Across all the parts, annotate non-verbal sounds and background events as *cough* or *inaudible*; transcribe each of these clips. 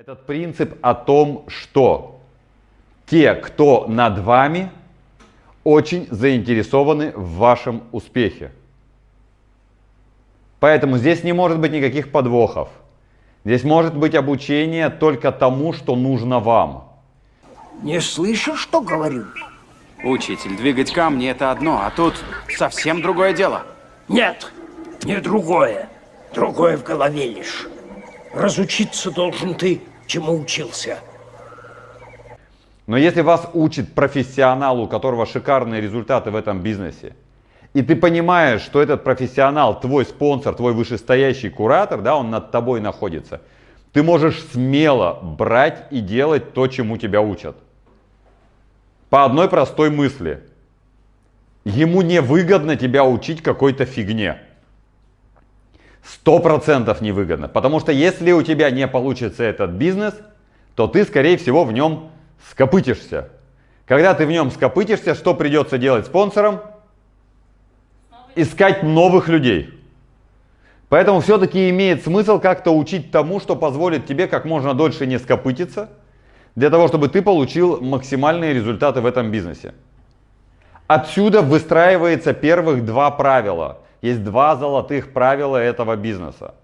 Этот принцип о том, что те, кто над вами, очень заинтересованы в вашем успехе. Поэтому здесь не может быть никаких подвохов. Здесь может быть обучение только тому, что нужно вам. Не слышишь, что говорю? Учитель, двигать камни это одно, а тут совсем другое дело. Нет, не другое. Другое в голове лишь. Разучиться должен ты, чему учился. Но если вас учит профессионал, у которого шикарные результаты в этом бизнесе, и ты понимаешь, что этот профессионал, твой спонсор, твой вышестоящий куратор, да, он над тобой находится, ты можешь смело брать и делать то, чему тебя учат. По одной простой мысли. Ему не выгодно тебя учить какой-то фигне. Сто процентов невыгодно. Потому что если у тебя не получится этот бизнес, то ты, скорее всего, в нем скопытишься. Когда ты в нем скопытишься, что придется делать спонсорам? Искать новых людей. Поэтому все-таки имеет смысл как-то учить тому, что позволит тебе как можно дольше не скопытиться, для того, чтобы ты получил максимальные результаты в этом бизнесе. Отсюда выстраивается первых два правила. Есть два золотых правила этого бизнеса.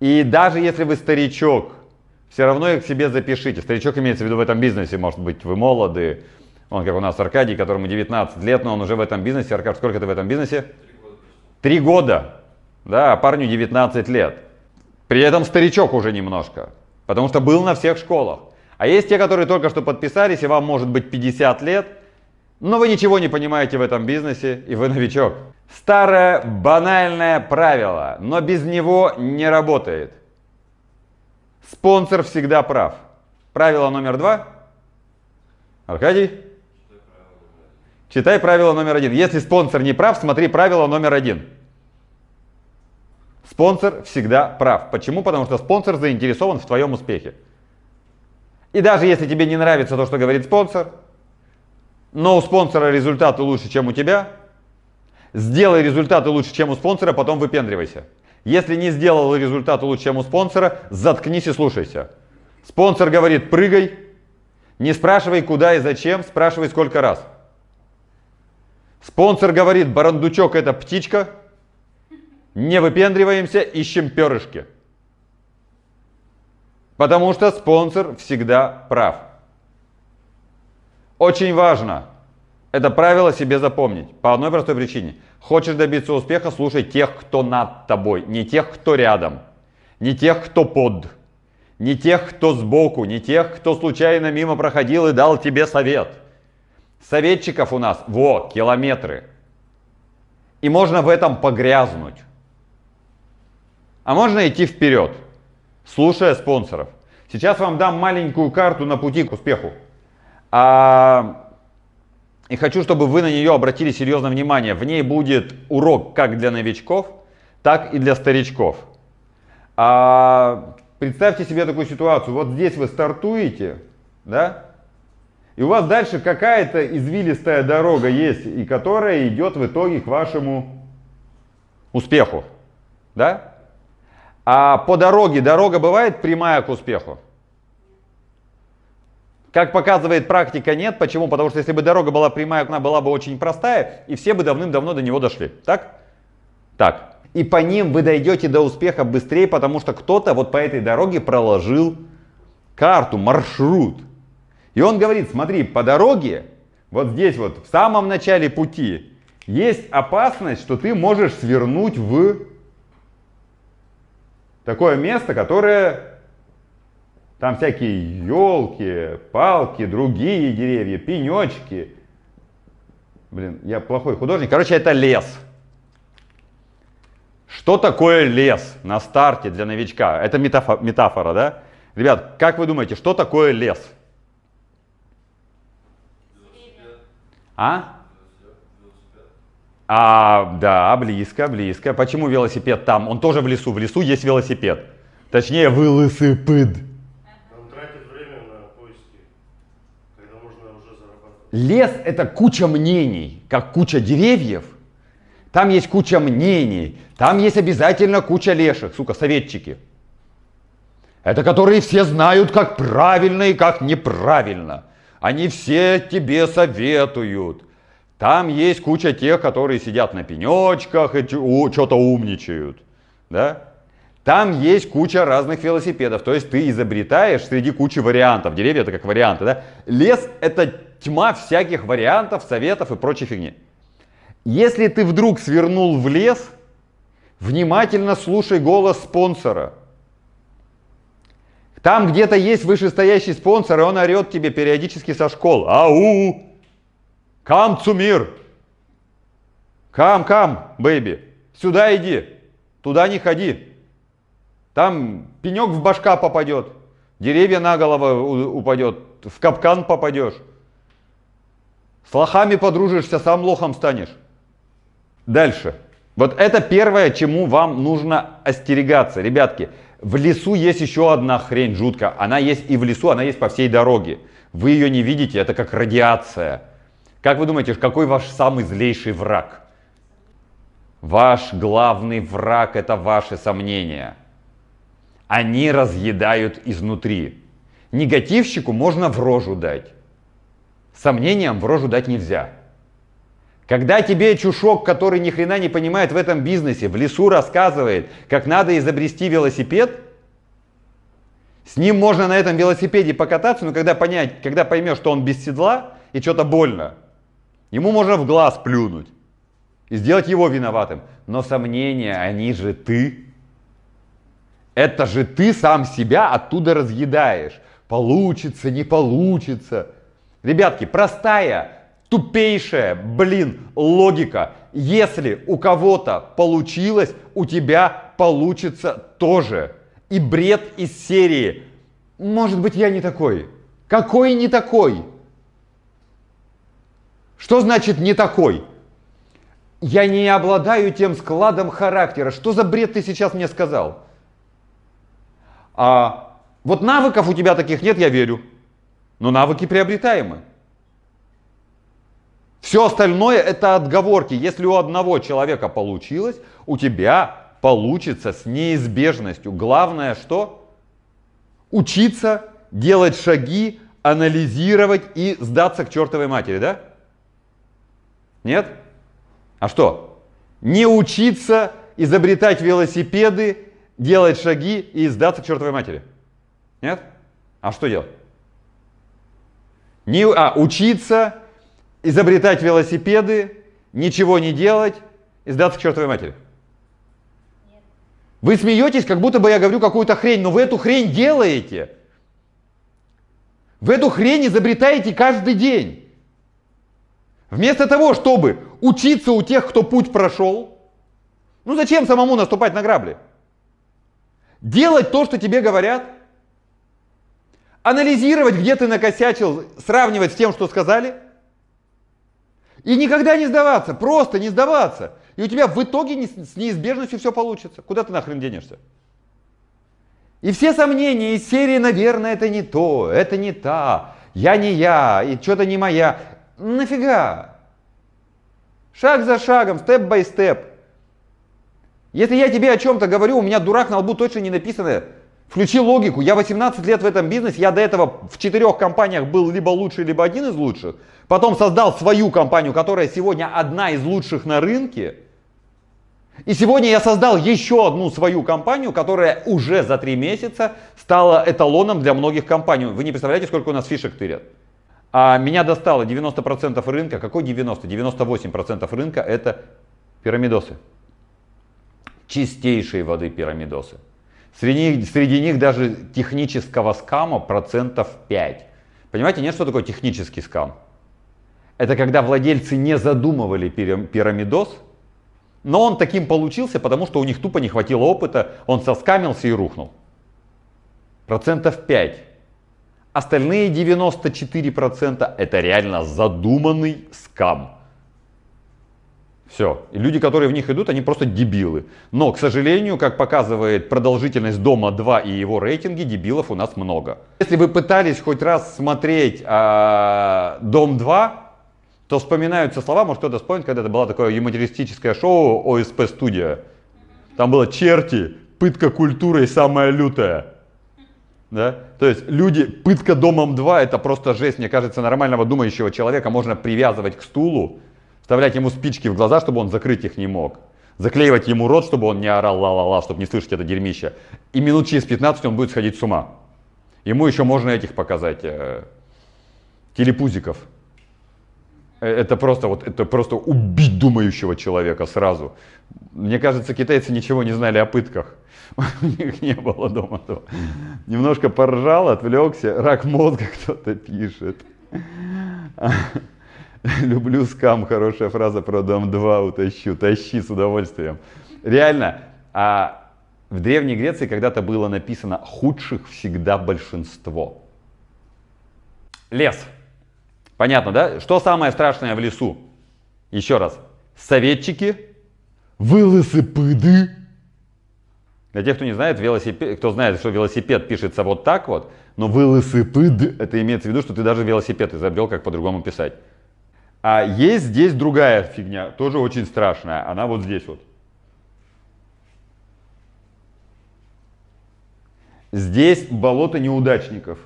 И даже если вы старичок, все равно их себе запишите. Старичок имеется в виду в этом бизнесе, может быть, вы молоды. Он как у нас Аркадий, которому 19 лет, но он уже в этом бизнесе. Аркадий, сколько ты в этом бизнесе? Три года. Да, парню 19 лет. При этом старичок уже немножко, потому что был на всех школах. А есть те, которые только что подписались, и вам может быть 50 лет, но вы ничего не понимаете в этом бизнесе, и вы новичок. Старое банальное правило, но без него не работает. Спонсор всегда прав. Правило номер два. Аркадий? Читай правило номер один. Если спонсор не прав, смотри правило номер один. Спонсор всегда прав. Почему? Потому что спонсор заинтересован в твоем успехе. И даже если тебе не нравится то, что говорит спонсор, но у спонсора результаты лучше, чем у тебя, сделай результаты лучше, чем у спонсора, потом выпендривайся. Если не сделал результаты лучше, чем у спонсора, заткнись и слушайся. Спонсор говорит прыгай, не спрашивай куда и зачем, спрашивай сколько раз. Спонсор говорит барандучок это птичка, не выпендриваемся, ищем перышки. Потому что спонсор всегда прав. Очень важно это правило себе запомнить. По одной простой причине. Хочешь добиться успеха, слушай тех, кто над тобой. Не тех, кто рядом. Не тех, кто под. Не тех, кто сбоку. Не тех, кто случайно мимо проходил и дал тебе совет. Советчиков у нас, во, километры. И можно в этом погрязнуть. А можно идти вперед, слушая спонсоров. Сейчас вам дам маленькую карту на пути к успеху. А, и хочу, чтобы вы на нее обратили серьезное внимание. В ней будет урок как для новичков, так и для старичков. А, представьте себе такую ситуацию. Вот здесь вы стартуете, да? И у вас дальше какая-то извилистая дорога есть, и которая идет в итоге к вашему успеху. Да? А по дороге, дорога бывает прямая к успеху? Как показывает практика, нет. Почему? Потому что если бы дорога была прямая, она была бы очень простая, и все бы давным-давно до него дошли. Так? Так. И по ним вы дойдете до успеха быстрее, потому что кто-то вот по этой дороге проложил карту, маршрут. И он говорит, смотри, по дороге, вот здесь вот, в самом начале пути, есть опасность, что ты можешь свернуть в такое место, которое там всякие елки, палки, другие деревья, пенечки. Блин, я плохой художник. Короче, это лес. Что такое лес на старте для новичка? Это метафора, метафора, да? Ребят, как вы думаете, что такое лес? А? А, да, близко, близко. Почему велосипед там? Он тоже в лесу. В лесу есть велосипед. Точнее, велосипед. Он тратит время на поиски, когда можно уже зарабатывать. Лес – это куча мнений, как куча деревьев. Там есть куча мнений, там есть обязательно куча леших, сука, советчики. Это которые все знают, как правильно и как неправильно. Они все тебе советуют. Там есть куча тех, которые сидят на пенечках и что-то умничают. Да? Там есть куча разных велосипедов. То есть ты изобретаешь среди кучи вариантов. Деревья это как варианты. Да? Лес это тьма всяких вариантов, советов и прочей фигни. Если ты вдруг свернул в лес, внимательно слушай голос спонсора. Там где-то есть вышестоящий спонсор, и он орет тебе периодически со школ. Ау! Komm zu mir! Come, come, baby! Сюда иди! Туда не ходи! Там пенек в башка попадет, деревья на голову упадет, в капкан попадешь. С лохами подружишься, сам лохом станешь. Дальше. Вот это первое, чему вам нужно остерегаться. Ребятки, в лесу есть еще одна хрень жуткая. Она есть и в лесу, она есть по всей дороге. Вы ее не видите, это как радиация. Как вы думаете, какой ваш самый злейший враг? Ваш главный враг это ваши сомнения. Они разъедают изнутри. Негативщику можно в рожу дать. Сомнениям в рожу дать нельзя. Когда тебе чушок, который ни хрена не понимает в этом бизнесе, в лесу рассказывает, как надо изобрести велосипед, с ним можно на этом велосипеде покататься, но когда, понять, когда поймешь, что он без седла и что-то больно, ему можно в глаз плюнуть и сделать его виноватым. Но сомнения, они же ты. Это же ты сам себя оттуда разъедаешь. Получится, не получится. Ребятки, простая Тупейшая, блин, логика. Если у кого-то получилось, у тебя получится тоже. И бред из серии. Может быть, я не такой. Какой не такой? Что значит не такой? Я не обладаю тем складом характера. Что за бред ты сейчас мне сказал? А вот навыков у тебя таких нет, я верю. Но навыки приобретаемы. Все остальное это отговорки. Если у одного человека получилось, у тебя получится с неизбежностью. Главное что? Учиться, делать шаги, анализировать и сдаться к чертовой матери, да? Нет? А что? Не учиться изобретать велосипеды, делать шаги и сдаться к чертовой матери. Нет? А что делать? Не, а, учиться, изобретать велосипеды, ничего не делать и сдаться к чертовой матери? Вы смеетесь, как будто бы я говорю какую-то хрень, но вы эту хрень делаете. Вы эту хрень изобретаете каждый день. Вместо того, чтобы учиться у тех, кто путь прошел, ну зачем самому наступать на грабли? Делать то, что тебе говорят, анализировать, где ты накосячил, сравнивать с тем, что сказали – и никогда не сдаваться, просто не сдаваться. И у тебя в итоге не, с неизбежностью все получится. Куда ты нахрен денешься? И все сомнения из серии, наверное, это не то, это не та, я не я, и что-то не моя. Нафига? Шаг за шагом, степ-бай-степ. Если я тебе о чем-то говорю, у меня дурак на лбу точно не написано Включи логику. Я 18 лет в этом бизнесе, я до этого в четырех компаниях был либо лучший, либо один из лучших. Потом создал свою компанию, которая сегодня одна из лучших на рынке. И сегодня я создал еще одну свою компанию, которая уже за три месяца стала эталоном для многих компаний. Вы не представляете, сколько у нас фишек тырят. А меня достало 90% рынка. Какой 90? 98% рынка это пирамидосы. Чистейшие воды пирамидосы. Среди, среди них даже технического скама процентов 5. Понимаете, нет, что такое технический скам? Это когда владельцы не задумывали пирамидос, но он таким получился, потому что у них тупо не хватило опыта, он соскамился и рухнул. Процентов 5. Остальные 94% это реально задуманный скам. Все. И люди, которые в них идут, они просто дебилы. Но, к сожалению, как показывает продолжительность Дома 2 и его рейтинги, дебилов у нас много. Если вы пытались хоть раз смотреть а, Дом 2, то вспоминаются слова, может кто-то вспомнит, когда это было такое юмористическое шоу ОСП Студия. Там было черти, пытка культурой самая лютая. Да? То есть люди, пытка домом 2 это просто жесть. Мне кажется, нормального думающего человека можно привязывать к стулу, вставлять ему спички в глаза, чтобы он закрыть их не мог. Заклеивать ему рот, чтобы он не орал ла-ла-ла, чтобы не слышать это дерьмище. И минут через 15 он будет сходить с ума. Ему еще можно этих показать, э, телепузиков. Э, Это просто, вот, это просто убить думающего человека сразу. Мне кажется, китайцы ничего не знали о пытках. *laughs* У них не было дома того. Немножко поржал, отвлекся. Рак мозга *laughs* кто-то пишет. *laughs* Люблю скам, хорошая фраза про дом 2 утащу. Тащи с удовольствием. Реально, а в Древней Греции когда-то было написано «худших всегда большинство». Лес. Понятно, да? Что самое страшное в лесу? Еще раз. Советчики, велосипеды. Для тех, кто не знает, велосипед, кто знает, что велосипед пишется вот так вот, но велосипед, это имеется в виду, что ты даже велосипед изобрел, как по-другому писать. А есть здесь другая фигня, тоже очень страшная. Она вот здесь вот. Здесь болото неудачников.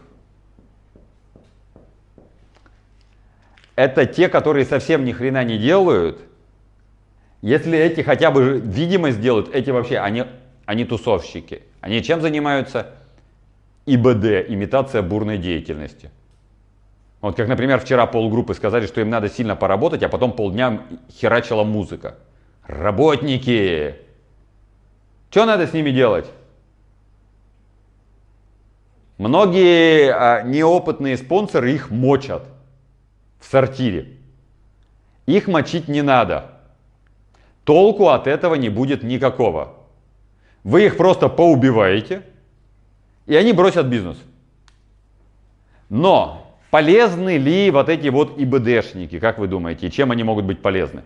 Это те, которые совсем ни хрена не делают. Если эти хотя бы видимость делают, эти вообще, они, они тусовщики. Они чем занимаются? ИБД, имитация бурной деятельности. Вот как, например, вчера полгруппы сказали, что им надо сильно поработать, а потом полдня херачила музыка. Работники! Что надо с ними делать? Многие а, неопытные спонсоры их мочат в сортире. Их мочить не надо. Толку от этого не будет никакого. Вы их просто поубиваете, и они бросят бизнес. Но полезны ли вот эти вот ИБДшники, как вы думаете, чем они могут быть полезны?